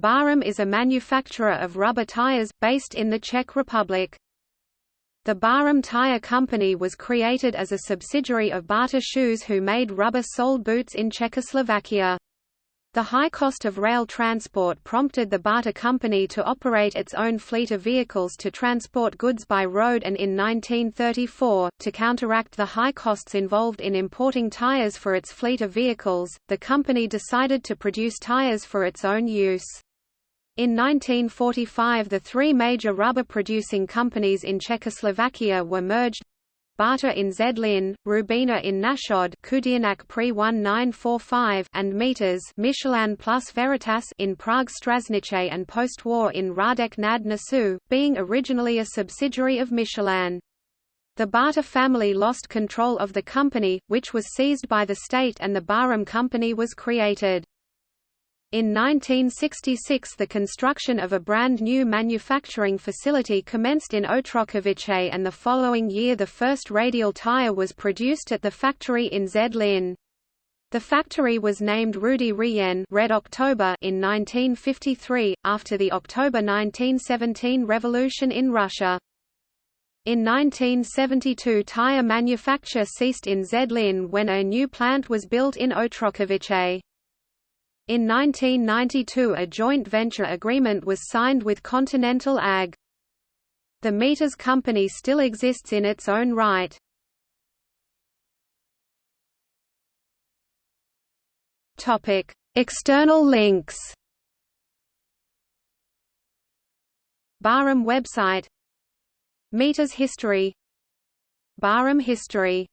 Barum is a manufacturer of rubber tires, based in the Czech Republic. The Barum Tire Company was created as a subsidiary of Bata Shoes who made rubber-soled boots in Czechoslovakia. The high cost of rail transport prompted the Bata Company to operate its own fleet of vehicles to transport goods by road and in 1934, to counteract the high costs involved in importing tires for its fleet of vehicles, the company decided to produce tires for its own use. In 1945 the three major rubber-producing companies in Czechoslovakia were merged Bata in Zlín, Rubena in Náchod Kudianak pre 1945 and Mitas Michelin plus Veritas in Prague Strašnice and post-war in Radek nad Nisou, being originally a subsidiary of Michelin. The Bata family lost control of the company, which was seized by the state and the Barum Company was created. In 1966 the construction of a brand new manufacturing facility commenced in Otrokovice and the following year the first radial tire was produced at the factory in Zlín. The factory was named Rudý říjen Red October in 1953, after the October 1917 revolution in Russia. In 1972 tire manufacture ceased in Zlín when a new plant was built in Otrokovice. In 1992 a joint venture agreement was signed with Continental AG. The Mitas company still exists in its own right. External links. Barum website Mitas history Barum history